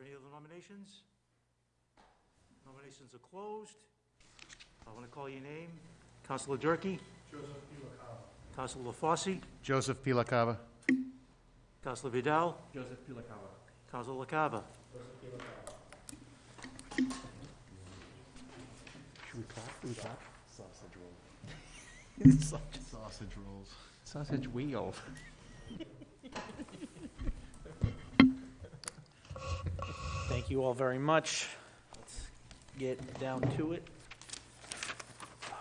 Chair. Are there any other nominations? Nominations are closed. I want to call your name. Counselor Durkee? Joseph P. LaCava. Counselor LaFosse? Joseph P. LaCava. Counselor Vidal? Joseph P. LaCava. Counselor LaCava? Should we clap? Should we clap? Sausage roll. Sausage- Sausage rolls. Sausage wheel. Thank you all very much. Let's get down to it.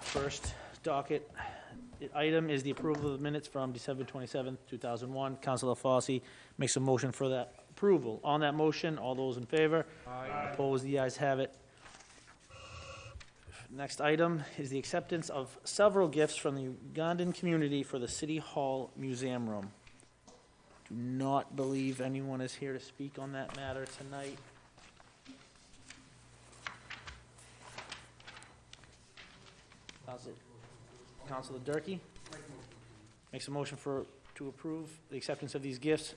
First docket item is the approval of the minutes from December 27th, 2001. Councilor Fossey makes a motion for that approval. On that motion, all those in favor? Opposed, the ayes have it. Next item is the acceptance of several gifts from the Ugandan community for the City Hall Museum Room. Do not believe anyone is here to speak on that matter tonight. Council- Councilor Durkee? Makes a motion for, to approve the acceptance of these gifts.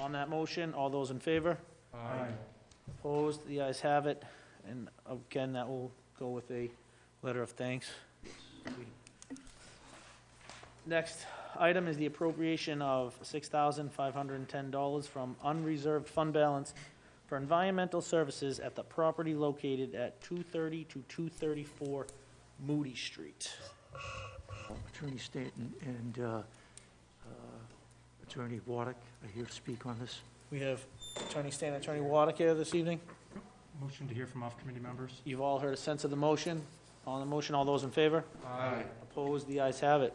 On that motion, all those in favor? Aye. Opposed, the ayes have it, and again, that will go with a letter of thanks. Next item is the appropriation of six thousand five hundred and ten dollars from unreserved fund balance for environmental services at the property located at two thirty to two thirty-four Moody Street. Attorney Stanton and uh, uh, Attorney Warwick are here to speak on this. We have Attorney Stan, Attorney Waddick here this evening. Motion to hear from off-committee members? You've all heard a sense of the motion. On the motion, all those in favor? Aye. Opposed, the ayes have it.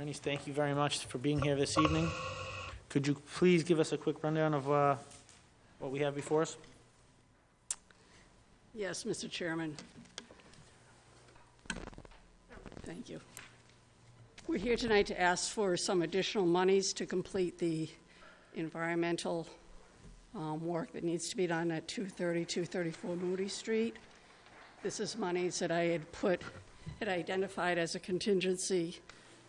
Attorneys, thank you very much for being here this evening. Could you please give us a quick rundown of uh, what we have before us? Yes, Mr. Chairman. Thank you. We're here tonight to ask for some additional monies to complete the environmental um, work that needs to be done at 230, 234 Moody Street. This is monies that I had put, had identified as a contingency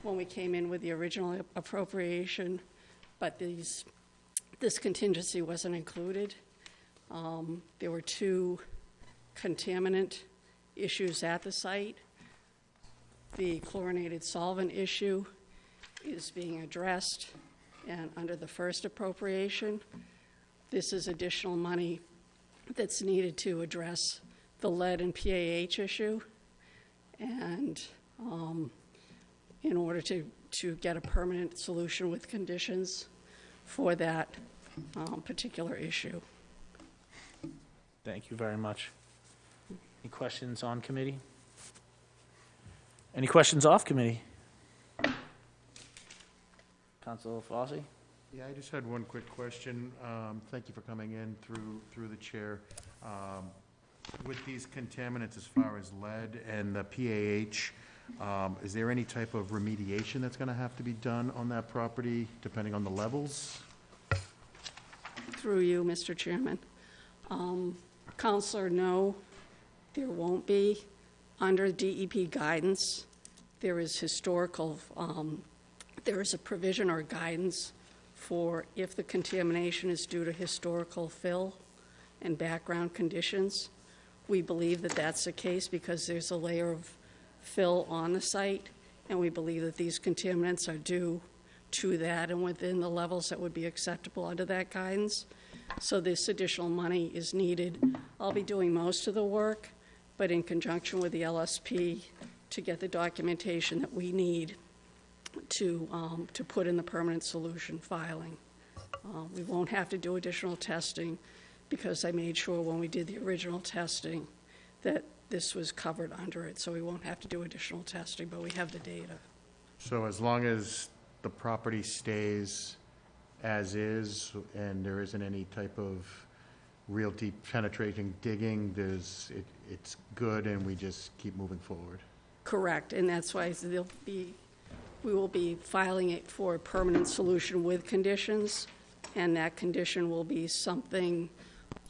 when we came in with the original appropriation, but these, this contingency wasn't included. Um, There were two contaminant issues at the site. The chlorinated solvent issue is being addressed, and under the first appropriation, this is additional money that's needed to address the lead and PAH issue. And um, in order to, to get a permanent solution with conditions for that um, particular issue. Thank you very much. Any questions on committee? Any questions off committee? Council Fossey? Yeah, I just had one quick question. Um, Thank you for coming in through, through the chair. Um, With these contaminants as far as lead and the PAH, um, is there any type of remediation that's going to have to be done on that property, depending on the levels? Through you, Mr. Chairman. Um, Counselor, no, there won't be. Under DEP guidance, there is historical, um, there is a provision or guidance for if the contamination is due to historical fill and background conditions. We believe that that's the case because there's a layer of fill on the site, and we believe that these contaminants are due to that and within the levels that would be acceptable under that guidance. So this additional money is needed. I'll be doing most of the work, but in conjunction with the LSP to get the documentation that we need to, um, to put in the permanent solution filing. Uh, We won't have to do additional testing because I made sure when we did the original testing that this was covered under it, so we won't have to do additional testing, but we have the data. So as long as the property stays as is, and there isn't any type of real deep penetrating digging, there's, it, it's good, and we just keep moving forward? Correct, and that's why there'll be, we will be filing it for a permanent solution with conditions, and that condition will be something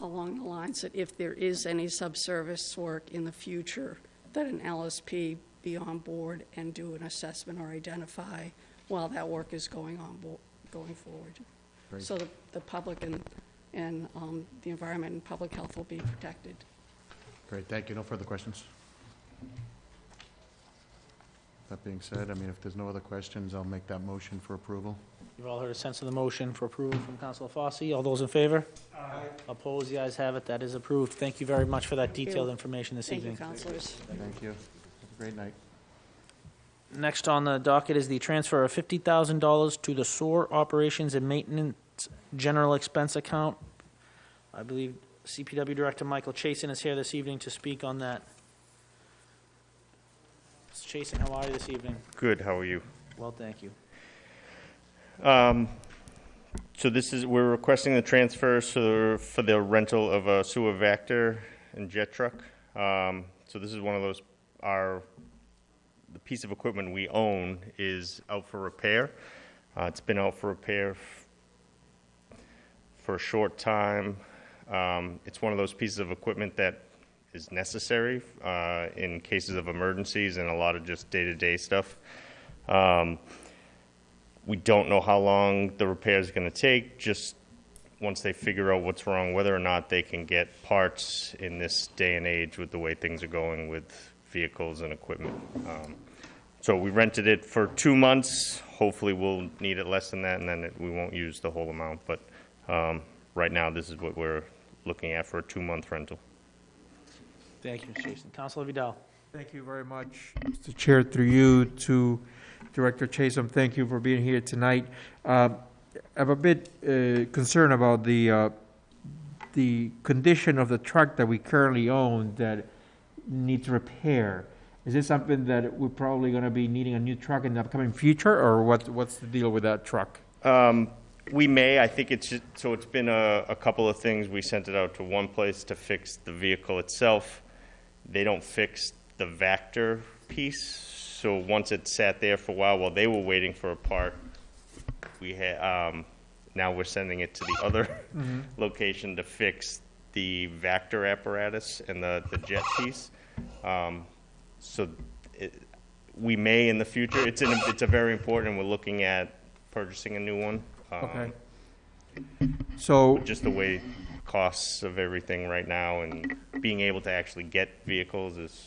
along the lines that if there is any subsurface work in the future, that an LSP be on board and do an assessment or identify while that work is going on, bo- going forward. Great. So the, the public and, and um, the environment and public health will be protected. Great, thank you. No further questions? That being said, I mean, if there's no other questions, I'll make that motion for approval. You've all heard a sense of the motion for approval from Councilor Fosse. All those in favor? Aye. Opposed? The ayes have it. That is approved. Thank you very much for that you. detailed information this Thank you, evening. councilors. Thank you. Have a great night. Next on the docket is the transfer of fifty thousand dollars to the sewer operations and maintenance general expense account. I believe CPW Director Michael Chason is here this evening to speak on that. Mr. Chason, how are you this evening? Good, how are you? Well, thank you. Um, So this is, we're requesting the transfer for for the rental of a sewer vector and jet truck. Um, So this is one of those, our, the piece of equipment we own is out for repair. Uh, It's been out for repair for a short time. Um, It's one of those pieces of equipment that is necessary uh, in cases of emergencies and a lot of just day-to-day stuff. Um, we don't know how long the repair is going to take. Just once they figure out what's wrong, whether or not they can get parts in this day and age with the way things are going with vehicles and equipment. Um, so we rented it for two months. Hopefully, we'll need it less than that, and then it, we won't use the whole amount. But um, right now, this is what we're looking at for a two-month rental. Thank you, Mr. Chason. Counselor Vidal? Thank you very much, Mr. Chair, through you to Director Chatham. Thank you for being here tonight. Um, I'm a bit uh, concerned about the, uh, the condition of the truck that we currently own that needs repair. Is this something that we're probably going to be needing a new truck in the upcoming future, or what, what's the deal with that truck? Um, we may. I think it's just, so. It's been a, a couple of things. We sent it out to one place to fix the vehicle itself. They don't fix the Vector piece. So once it sat there for a while, while they were waiting for a part, we had. Um, now we're sending it to the other location to fix the Vector apparatus and the the jet piece. Um, so it, we may in the future. It's an, it's a very important. We're looking at purchasing a new one. Um, Okay. So, Just the way costs of everything right now and being able to actually get vehicles is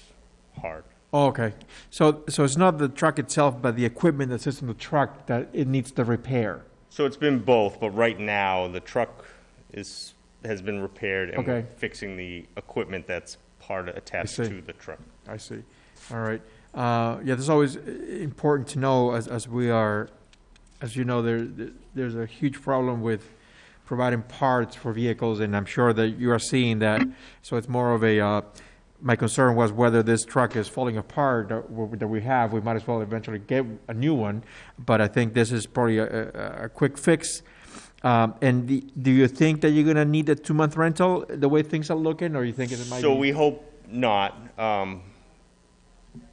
hard. Oh, okay. So, so it's not the truck itself, but the equipment that sits in the truck that it needs the repair? So it's been both, but right now the truck is has been repaired and we're Okay. fixing the equipment that's part attached see. to the truck. I see. All right. Uh, yeah, that's always uh, important to know as, as we are, as you know, there, there's a huge problem with providing parts for vehicles, and I'm sure that you are seeing that. So it's more of a, uh, my concern was whether this truck is falling apart that we have, we might as well eventually get a new one. But I think this is probably a, a, a quick fix. Um, and the, do you think that you're gonna need a two-month rental, the way things are looking, or you think it might be? So we hope not, um,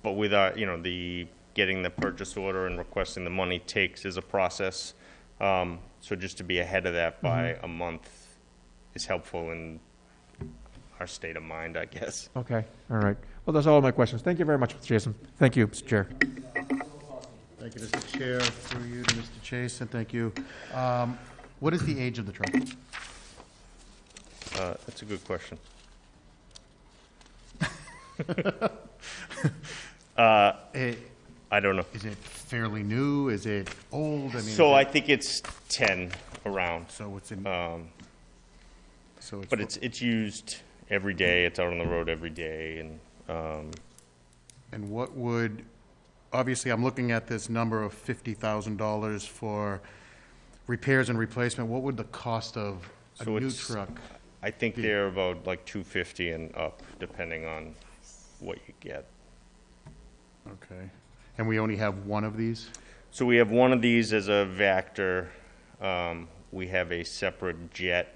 but with our, you know, the getting the purchase order and requesting the money takes is a process. Um, so just to be ahead of that by Mm-hmm. a month is helpful in our state of mind, I guess. Okay, all right. Well, that's all my questions. Thank you very much, Mr. Jason. Thank you, Mr. Chair. Thank you, Mr. Chair, through you to Mr. Chase, and thank you. Um, What is the age of the truck? Uh, that's a good question. uh, Eh, I don't know. Is it fairly new? Is it old? I mean, So I is it- think it's ten around, So it's in, um, so it's. but it's it's used every day. It's out on the road every day, and um, And what would, obviously, I'm looking at this number of fifty thousand dollars for repairs and replacement. What would the cost of a So new it's- truck? I think they're about like two fifty and up, depending on what you get. Okay. And we only have one of these? So we have one of these as a Vector. Um, we have a separate jet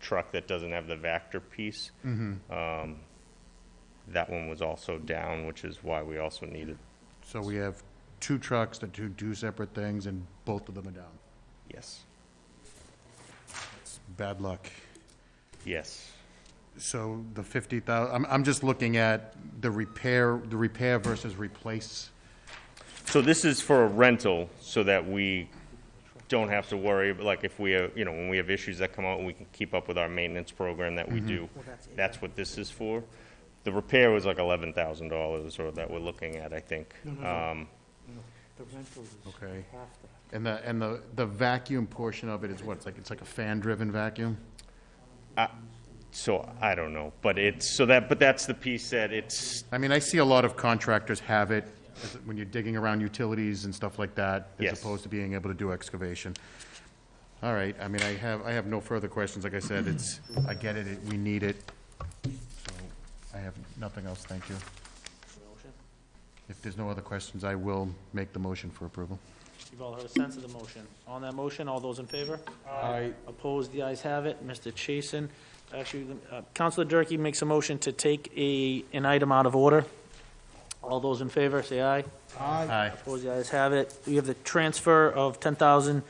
truck that doesn't have the Vector piece. Um, that one was also down, which is why we also needed. So we have two trucks that do two separate things, and both of them are down. Yes. It's bad luck. Yes. So the fifty thousand. I'm, I'm just looking at the repair, the repair versus replace. So this is for a rental, so that we don't have to worry, but like if we, have you know, when we have issues that come out, we can keep up with our maintenance program that we do. That's what this is for. The repair was like eleven thousand dollars, or that we're looking at, I think. No, no, no. Um, The rental is Okay. half that. And the, and the, the vacuum portion of it is what? It's like, it's like a fan-driven vacuum? So, I don't know, but it's, so that, but that's the piece that it's, I mean, I see a lot of contractors have it as- when you're digging around utilities and stuff like that, as Yes. opposed to being able to do excavation. All right, I mean, I have, I have no further questions. Like I said, it's, I get it, it- we need it. So I have nothing else, thank you. Motion? If there's no other questions, I will make the motion for approval. You've all heard a sense of the motion. On that motion, all those in favor? Aye. Opposed, the ayes have it. Mr. Chasen, actually, uh, Counselor Durkee makes a motion to take a, an item out of order. All those in favor, say aye. Aye. Opposed, the ayes have it. We have the transfer of ten thousand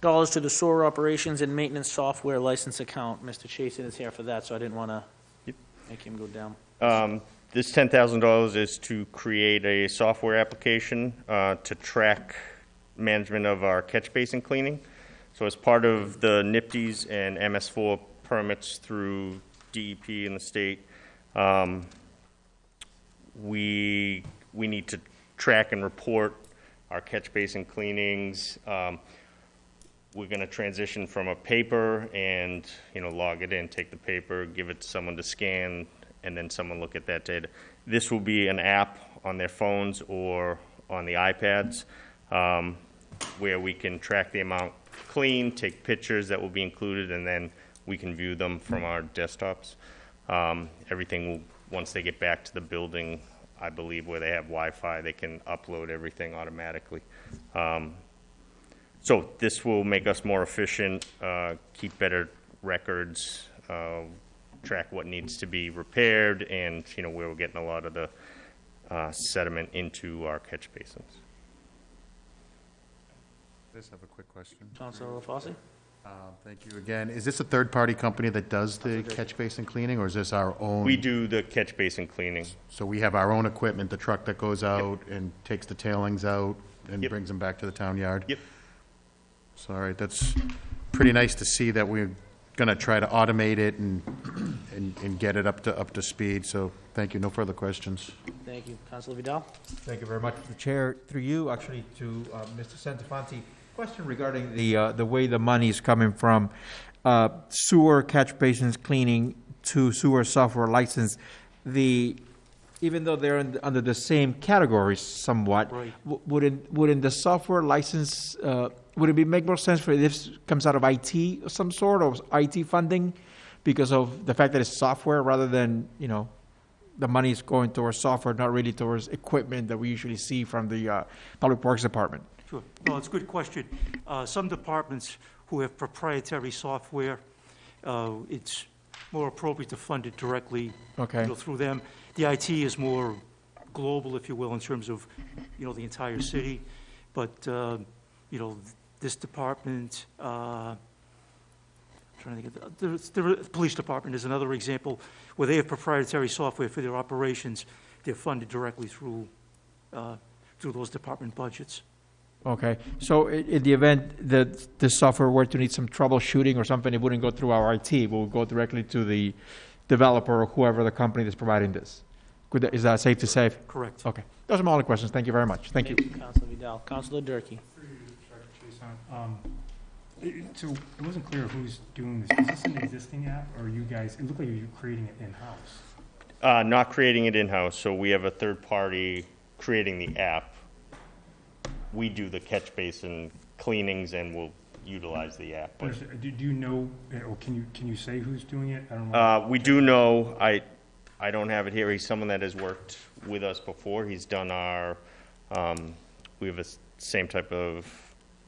dollars to the sewer operations and maintenance software license account. Mr. Chasen is here for that, so I didn't want to Yep. make him go down. um, this ten thousand dollars is to create a software application, uh, to track management of our catch basin cleaning. So as part of the NPDES and MS4 permits through DEP in the state, um, we, we need to track and report our catch basin cleanings. Um, We're gonna transition from a paper and, you know, log it in, take the paper, give it to someone to scan, and then someone look at that data. This will be an app on their phones or on the iPads, um, where we can track the amount cleaned, take pictures that will be included, and then we can view them from our desktops. Um, everything will, once they get back to the building, I believe where they have Wi-Fi, they can upload everything automatically. Um, so this will make us more efficient, uh, keep better records, uh, track what needs to be repaired, and, you know, where we're getting a lot of the uh, sediment into our catch basins. I just have a quick question. Counselor LaFosse? Uh, Thank you again. Is this a third-party company that does the catch basin cleaning, or is this our own? We do the catch basin cleaning. So we have our own equipment, the truck that goes out and takes the tailings out and Yep. brings them back to the town yard? Yep. So, all right, that's pretty nice to see that we're gonna try to automate it and, and, and get it up to, up to speed, so thank you, no further questions. Thank you. Counselor Vidal? Thank you very much, Mr. Chair. Through you, actually, to uh, Mr. Centofanti, question regarding the, uh, the way the money is coming from uh, sewer catch basins cleaning to sewer software license. The, even though they're in- under the same categories somewhat, Right. w- wouldn't, wouldn't the software license, uh, would it be, make more sense for if this comes out of IT of some sort, or IT funding? Because of the fact that it's software rather than, you know, the money is going towards software, not really towards equipment that we usually see from the uh, Public Works Department. Sure. No, it's a good question. Uh, Some departments who have proprietary software, uh, it's more appropriate to fund it directly, Okay. you know, through them. The IT is more global, if you will, in terms of, you know, the entire city. But, uh, you know, this department, uh, trying to think of, the, the, the police department is another example where they have proprietary software for their operations. They're funded directly through, uh, through those department budgets. Okay, so i- in the event that the software were to need some troubleshooting or something, it wouldn't go through our IT, it would go directly to the developer or whoever the company that's providing this. Could that- Is that safe to say? Correct. Okay, those are my only questions. Thank you very much. Thank you. Counselor Vidal. Counselor Durkee? Um, it- So it wasn't clear who's doing this. Is this an existing app, or you guys, it looked like you're creating it in-house? Uh, not creating it in-house, so we have a third party creating the app. We do the catch basin cleanings and we'll utilize the app. but- Understood. Do do you know, uh, or can you, can you say who's doing it? I don't know. Uh, we do know, I, I don't have it here, he's someone that has worked with us before, he's done our, um, we have the same type of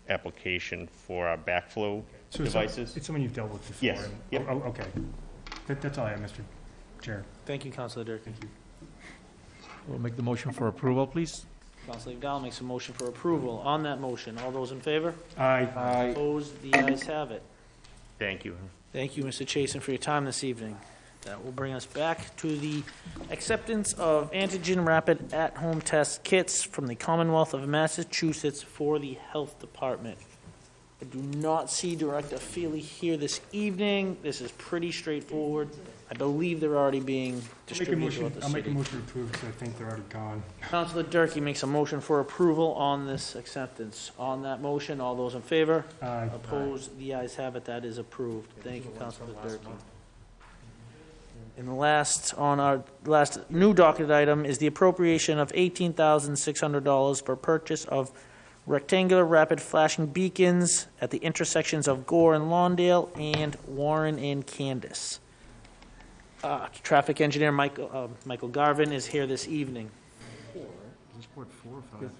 application for our backflow So it's some- devices. It's someone you've dealt with before? Yes. and- Yep. Oh, oh, okay. That, that's all I have, Mr. Chair. Thank you, Counselor Durkee. Thank you. We'll make the motion for approval, please. Counselor Vidal makes a motion for approval. On that motion, all those in favor? Aye. Aye. Opposed, the ayes have it. Thank you. Thank you, Mr. Chason, for your time this evening. That will bring us back to the acceptance of antigen rapid at-home test kits from the Commonwealth of Massachusetts for the Health Department. I do not see Director Feely here this evening. This is pretty straightforward. I believe they're already being I'll make a distributed motion, throughout the I'll make a city. motion to approve, because I think they're already gone. Councilor Durkee makes a motion for approval on this acceptance. On that motion, all those in favor? Aye. Opposed, the ayes have it, that is approved. Thank you, Councilor Durkee. And the last, on our last new docket item is the appropriation of eighteen thousand six hundred dollars for purchase of rectangular rapid flashing beacons at the intersections of Gore and Lawndale and Warren and Candace. Uh, traffic engineer Michael, uh, Michael Garvin is here this evening. Four or five.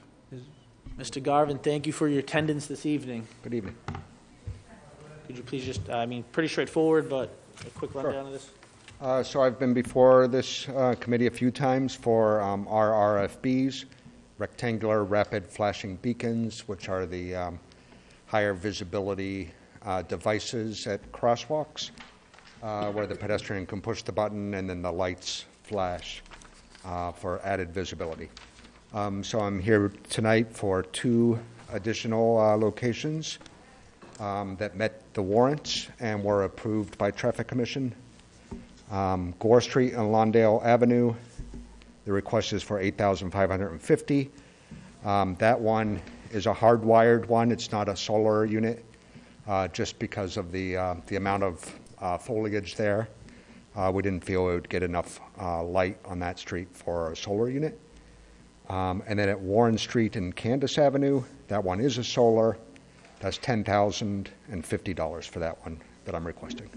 Mr. Garvin, thank you for your attendance this evening. Good evening. Could you please just, I mean, pretty straightforward, but a quick rundown of this? Uh, So I've been before this uh, committee a few times for um, our RFBs, rectangular rapid flashing beacons, which are the um, higher visibility uh, devices at crosswalks, uh, where the pedestrian can push the button and then the lights flash uh, for added visibility. Um, So I'm here tonight for two additional uh, locations um, that met the warrants and were approved by Traffic Commission. Um, Gore Street and Lawndale Avenue, the request is for 8,550. Um, That one is a hardwired one, it's not a solar unit, uh, just because of the, uh, the amount of uh, foliage there. Uh, We didn't feel it would get enough uh, light on that street for a solar unit. Um, And then at Warren Street and Candace Avenue, that one is a solar, that's $10,050 for that one that I'm requesting.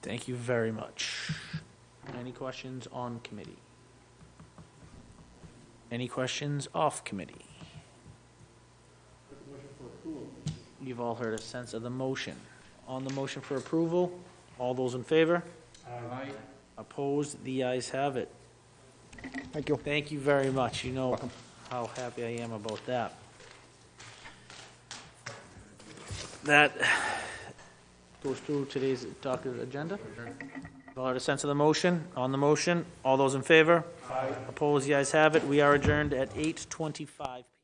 Thank you very much. Any questions on committee? Any questions off committee? You've all heard a sense of the motion. On the motion for approval, all those in favor? Aye. Opposed? The ayes have it. Thank you. Thank you very much. You know how happy I am about that. That goes through today's docket agenda. All heard a sense of the motion? On the motion, all those in favor? Opposed? The ayes have it. We are adjourned at 8:25 PM.